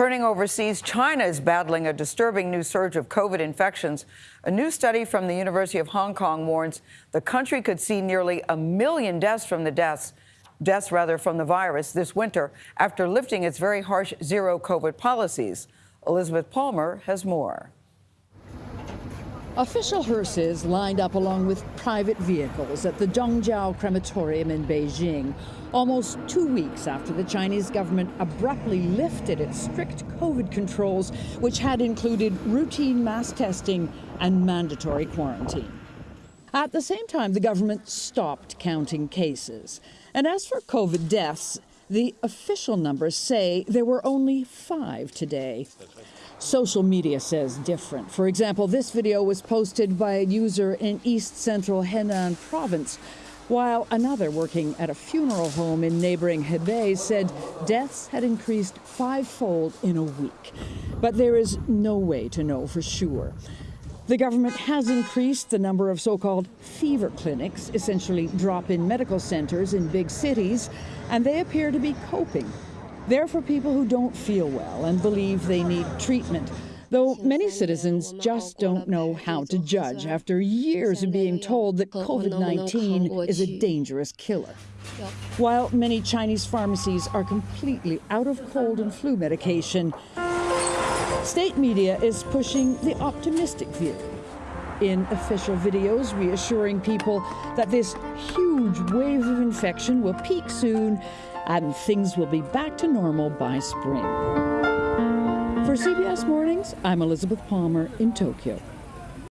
Turning overseas, China is battling a disturbing new surge of COVID infections. A new study from the University of Hong Kong warns the country could see nearly a million deaths from the deaths, deaths rather from the virus this winter after lifting its very harsh zero COVID policies. Elizabeth Palmer has more. Official hearses lined up along with private vehicles at the Zhangjiao crematorium in Beijing, almost two weeks after the Chinese government abruptly lifted its strict COVID controls, which had included routine mass testing and mandatory quarantine. At the same time, the government stopped counting cases. And as for COVID deaths, the official numbers say there were only five today. Social media says different. For example, this video was posted by a user in east central Henan province, while another working at a funeral home in neighboring Hebei said deaths had increased fivefold in a week. But there is no way to know for sure. The government has increased the number of so called fever clinics, essentially drop in medical centers in big cities, and they appear to be coping they're for people who don't feel well and believe they need treatment. Though many citizens just don't know how to judge after years of being told that COVID 19 is a dangerous killer. While many Chinese pharmacies are completely out of cold and flu medication, state media is pushing the optimistic view. In official videos reassuring people that this huge wave of infection will peak soon and things will be back to normal by spring. For CBS Mornings, I'm Elizabeth Palmer in Tokyo.